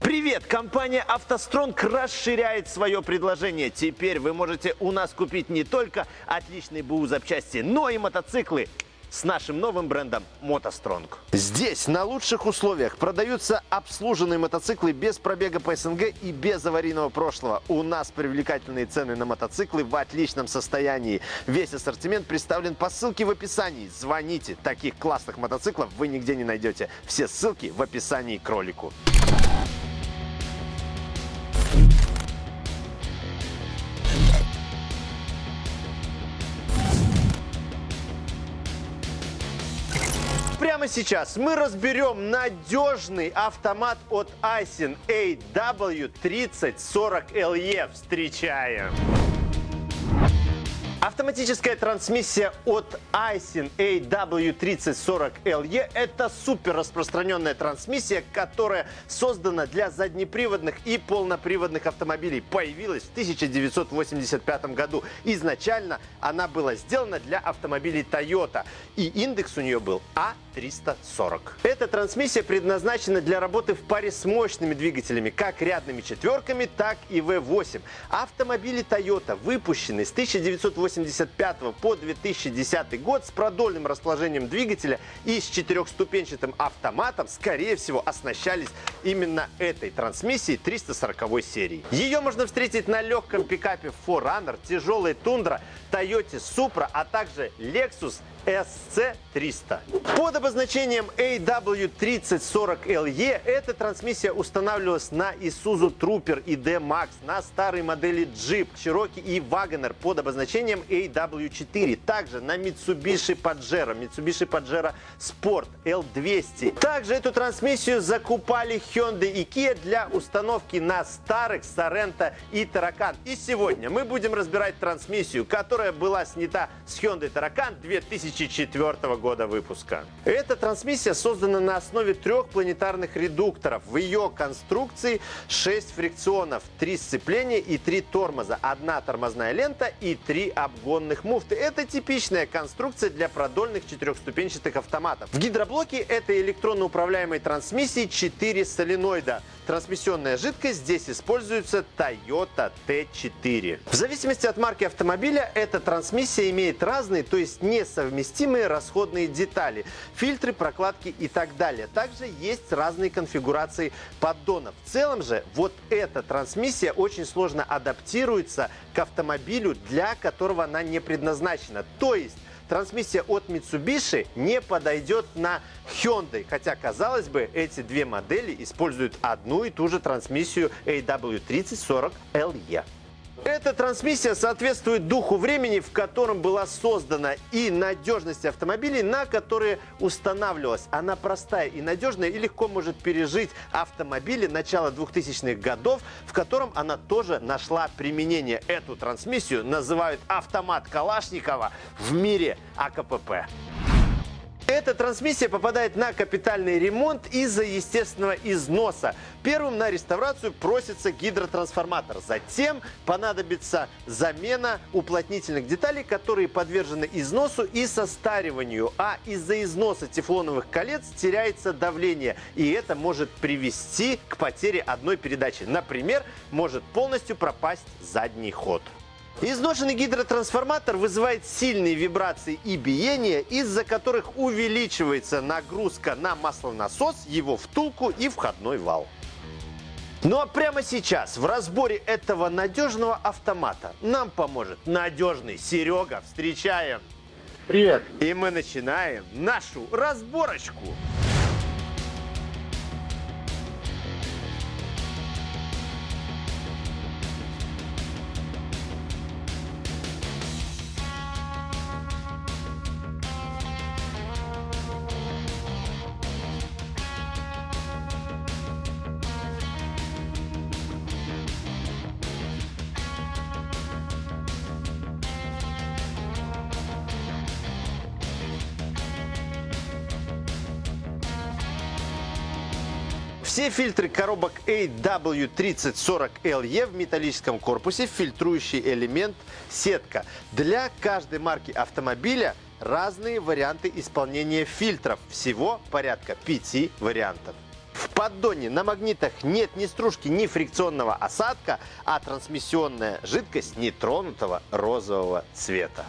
Привет! Компания «АвтоСтронг» расширяет свое предложение. Теперь вы можете у нас купить не только отличные БУ запчасти, но и мотоциклы с нашим новым брендом «МотоСтронг». Здесь на лучших условиях продаются обслуженные мотоциклы без пробега по СНГ и без аварийного прошлого. У нас привлекательные цены на мотоциклы в отличном состоянии. Весь ассортимент представлен по ссылке в описании. Звоните, таких классных мотоциклов вы нигде не найдете. Все ссылки в описании к ролику. Сейчас мы разберем надежный автомат от Aisin AW3040LE. Встречаем! Автоматическая трансмиссия от Aisin AW3040LE – это супер распространенная трансмиссия, которая создана для заднеприводных и полноприводных автомобилей. Появилась в 1985 году. Изначально она была сделана для автомобилей Toyota, и индекс у нее был А340. Эта трансмиссия предназначена для работы в паре с мощными двигателями, как рядными четверками, так и V8. Автомобили Toyota выпущены с 1980 1985 по 2010 год с продольным расположением двигателя и с четырехступенчатым автоматом, скорее всего, оснащались именно этой трансмиссией 340 серии. Ее можно встретить на легком пикапе 4Runner, тяжелой Тундра, Toyota Supra, а также Lexus SC300. Под обозначением AW3040LE эта трансмиссия устанавливалась на Isuzu Trooper и D-Max, на старой модели Jeep, Cherokee и Wagoner под обозначением AW4. Также на Mitsubishi Pajero, Mitsubishi Pajero Sport L200. Также эту трансмиссию закупали Hyundai и Kia для установки на старых Sorento и Tarracan. И сегодня мы будем разбирать трансмиссию, которая была снята с Hyundai Tarracan 2000 2004 года выпуска. Эта трансмиссия создана на основе трех планетарных редукторов. В ее конструкции 6 фрикционов, 3 сцепления и 3 тормоза, одна тормозная лента и 3 обгонных муфты. Это типичная конструкция для продольных четырехступенчатых автоматов. В гидроблоке этой электронно управляемой трансмиссии 4 соленоида. Трансмиссионная жидкость здесь используется Toyota T4. В зависимости от марки автомобиля эта трансмиссия имеет разные, то есть несовместимые расходные детали, фильтры, прокладки и так далее. Также есть разные конфигурации поддонов. В целом же вот эта трансмиссия очень сложно адаптируется к автомобилю, для которого она не предназначена. То есть трансмиссия от Mitsubishi не подойдет на Hyundai. Хотя, казалось бы, эти две модели используют одну и ту же трансмиссию AW3040LE. Эта трансмиссия соответствует духу времени, в котором была создана и надежность автомобилей, на которые устанавливалась. Она простая и надежная и легко может пережить автомобили начала 2000-х годов, в котором она тоже нашла применение. Эту трансмиссию называют автомат Калашникова в мире АКПП. Эта трансмиссия попадает на капитальный ремонт из-за естественного износа. Первым на реставрацию просится гидротрансформатор. Затем понадобится замена уплотнительных деталей, которые подвержены износу и состариванию. А из-за износа тефлоновых колец теряется давление. И это может привести к потере одной передачи. Например, может полностью пропасть задний ход. Изношенный гидротрансформатор вызывает сильные вибрации и биения, из-за которых увеличивается нагрузка на маслонасос, его втулку и входной вал. Ну а прямо сейчас в разборе этого надежного автомата нам поможет надежный Серега. Встречаем! Привет! И мы начинаем нашу разборочку. Все фильтры коробок AW3040LE в металлическом корпусе, фильтрующий элемент сетка. Для каждой марки автомобиля разные варианты исполнения фильтров. Всего порядка пяти вариантов. В поддоне на магнитах нет ни стружки, ни фрикционного осадка, а трансмиссионная жидкость нетронутого розового цвета.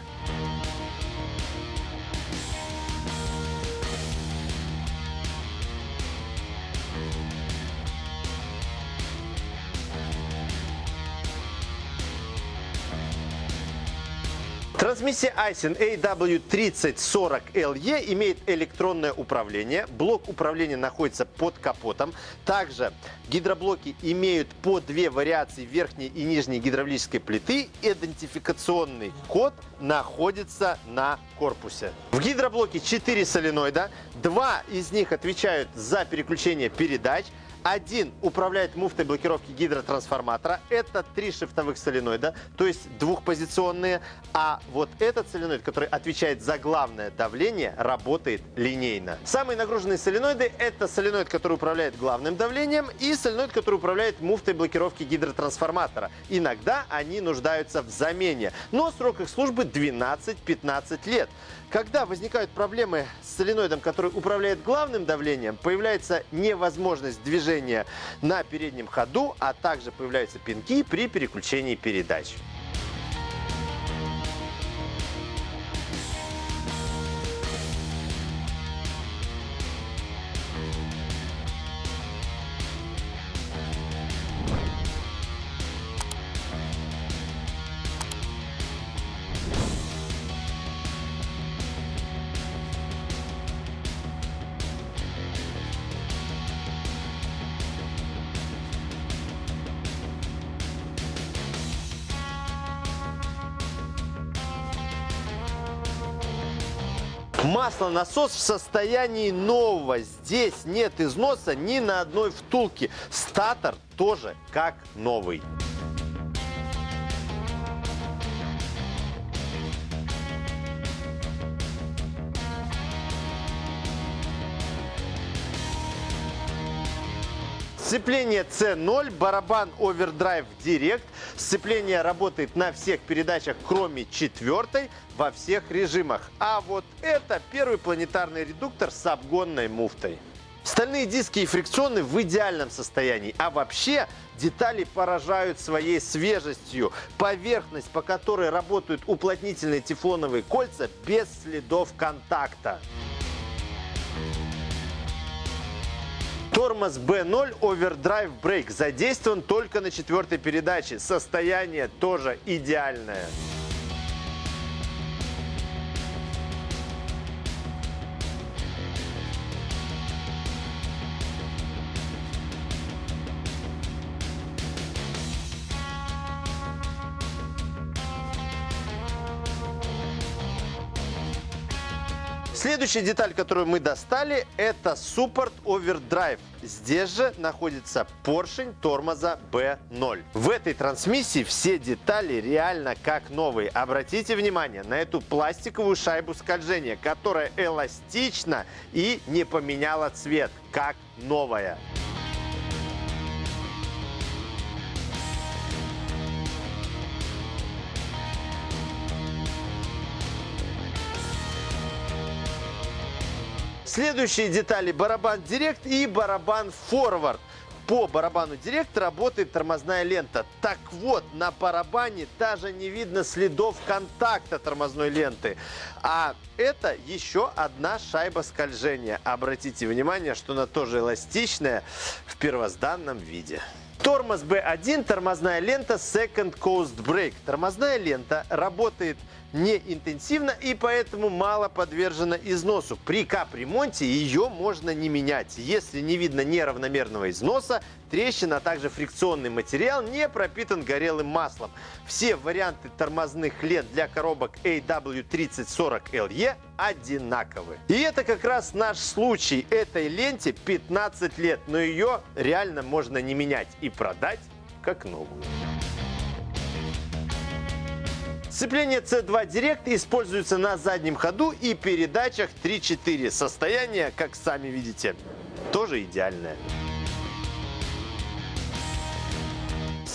Трансмиссия Айсен AW3040LE имеет электронное управление. Блок управления находится под капотом. Также гидроблоки имеют по две вариации верхней и нижней гидравлической плиты. Идентификационный код находится на корпусе. В гидроблоке 4 соленоида. Два из них отвечают за переключение передач. Один управляет муфтой блокировки гидротрансформатора. Это три шифтовых соленоида, то есть двухпозиционные. А вот этот соленоид, который отвечает за главное давление, работает линейно. Самые нагруженные соленоиды – это соленоид, который управляет главным давлением, и соленоид, который управляет муфтой блокировки гидротрансформатора. Иногда они нуждаются в замене, но срок их службы 12-15 лет. Когда возникают проблемы с соленоидом, который управляет главным давлением, появляется невозможность движения на переднем ходу, а также появляются пинки при переключении передач. Маслонасос в состоянии нового. Здесь нет износа ни на одной втулке. Статор тоже как новый. Сцепление C0, барабан Overdrive Direct. Сцепление работает на всех передачах, кроме четвертой, во всех режимах. А вот это первый планетарный редуктор с обгонной муфтой. Стальные диски и фрикционы в идеальном состоянии. А вообще детали поражают своей свежестью. Поверхность, по которой работают уплотнительные тефлоновые кольца без следов контакта. Тормоз B0 Overdrive Brake задействован только на четвертой передаче. Состояние тоже идеальное. Следующая деталь, которую мы достали, это Support Overdrive. Здесь же находится поршень тормоза B0. В этой трансмиссии все детали реально как новые. Обратите внимание на эту пластиковую шайбу скольжения, которая эластична и не поменяла цвет, как новая. Следующие детали барабан Директ и барабан Форвард. По барабану Директ работает тормозная лента. Так вот, на барабане даже не видно следов контакта тормозной ленты. А это еще одна шайба скольжения. Обратите внимание, что она тоже эластичная в первозданном виде. Тормоз B1, тормозная лента Second Coast Brake. Тормозная лента работает не интенсивно и поэтому мало подвержена износу. При капремонте ее можно не менять. Если не видно неравномерного износа, трещин, а также фрикционный материал не пропитан горелым маслом. Все варианты тормозных лент для коробок AW3040LE одинаковы. И это как раз наш случай. Этой ленте 15 лет, но ее реально можно не менять и продать как новую. Сцепление C2 Direct используется на заднем ходу и передачах 3-4. Состояние, как сами видите, тоже идеальное.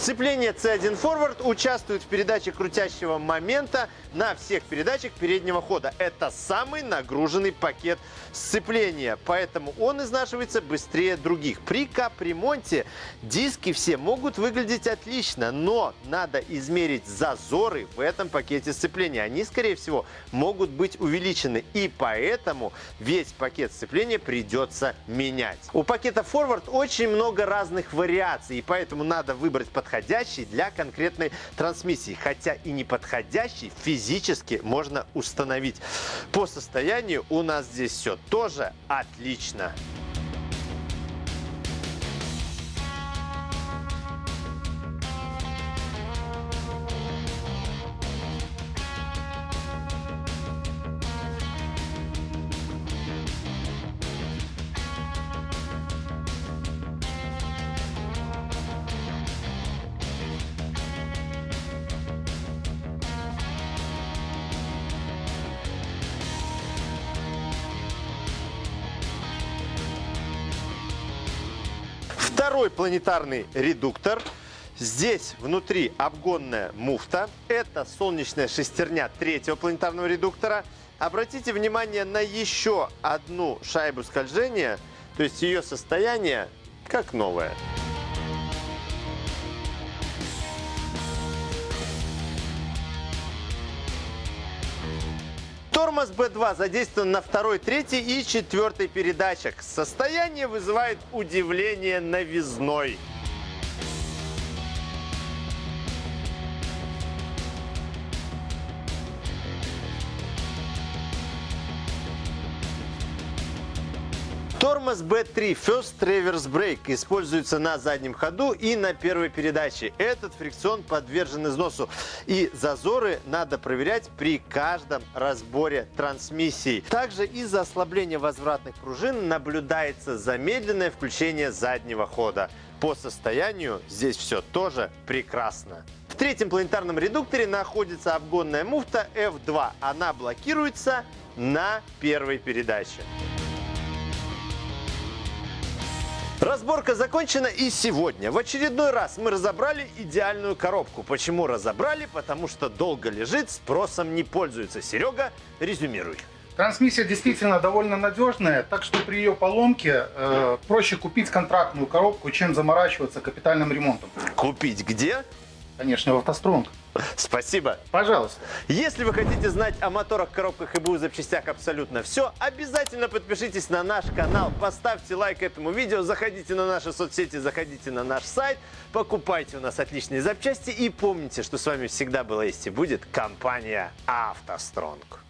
Сцепление C1 Forward участвует в передаче крутящего момента на всех передачах переднего хода. Это самый нагруженный пакет сцепления, поэтому он изнашивается быстрее других. При капремонте диски все могут выглядеть отлично, но надо измерить зазоры в этом пакете сцепления. Они, скорее всего, могут быть увеличены, и поэтому весь пакет сцепления придется менять. У пакета Forward очень много разных вариаций, и поэтому надо выбрать подходящий для конкретной трансмиссии. Хотя и неподходящий физически можно установить. По состоянию у нас здесь все тоже отлично. Второй планетарный редуктор. Здесь внутри обгонная муфта. Это солнечная шестерня третьего планетарного редуктора. Обратите внимание на еще одну шайбу скольжения. То есть ее состояние как новое. Тормоз B2 задействован на второй, третьей и четвертой передачах. Состояние вызывает удивление новизной. Тормоз B3 First Reverse Brake используется на заднем ходу и на первой передаче. Этот фрикцион подвержен износу и зазоры надо проверять при каждом разборе трансмиссии. Также из-за ослабления возвратных пружин наблюдается замедленное включение заднего хода. По состоянию здесь все тоже прекрасно. В третьем планетарном редукторе находится обгонная муфта F2. Она блокируется на первой передаче. Разборка закончена и сегодня. В очередной раз мы разобрали идеальную коробку. Почему разобрали? Потому что долго лежит, спросом не пользуется. Серега, резюмируй. Трансмиссия действительно довольно надежная, так что при ее поломке э, проще купить контрактную коробку, чем заморачиваться капитальным ремонтом. Купить где? Конечно, в автостронг. Спасибо. Пожалуйста. Если вы хотите знать о моторах, коробках и БУ запчастях абсолютно все, обязательно подпишитесь на наш канал, поставьте лайк этому видео, заходите на наши соцсети, заходите на наш сайт, покупайте у нас отличные запчасти и помните, что с вами всегда была есть и будет компания «АвтоСтронг».